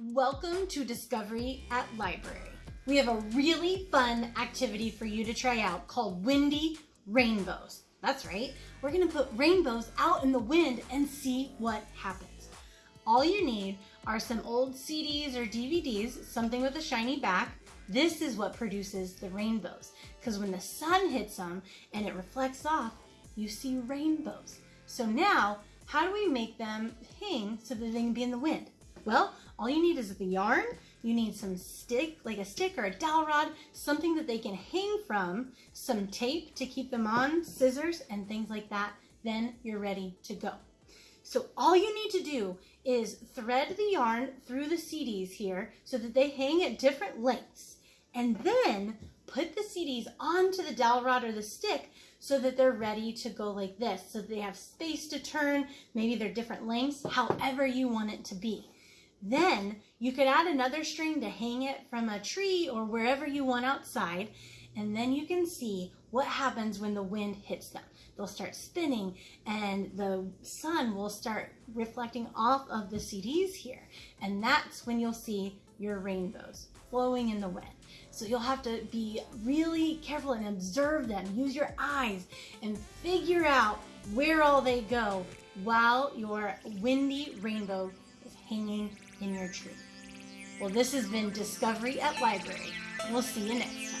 Welcome to Discovery at Library. We have a really fun activity for you to try out called Windy Rainbows. That's right, we're gonna put rainbows out in the wind and see what happens. All you need are some old CDs or DVDs, something with a shiny back. This is what produces the rainbows. Because when the sun hits them and it reflects off, you see rainbows. So now, how do we make them hang so that they can be in the wind? Well, all you need is the yarn, you need some stick, like a stick or a dowel rod, something that they can hang from, some tape to keep them on, scissors, and things like that. Then you're ready to go. So all you need to do is thread the yarn through the CDs here so that they hang at different lengths. And then put the CDs onto the dowel rod or the stick so that they're ready to go like this. So they have space to turn, maybe they're different lengths, however you want it to be. Then you could add another string to hang it from a tree or wherever you want outside. And then you can see what happens when the wind hits them. They'll start spinning and the sun will start reflecting off of the CDs here. And that's when you'll see your rainbows flowing in the wind. So you'll have to be really careful and observe them. Use your eyes and figure out where all they go while your windy rainbow is hanging in your tree. Well, this has been Discovery at Library. We'll see you next time.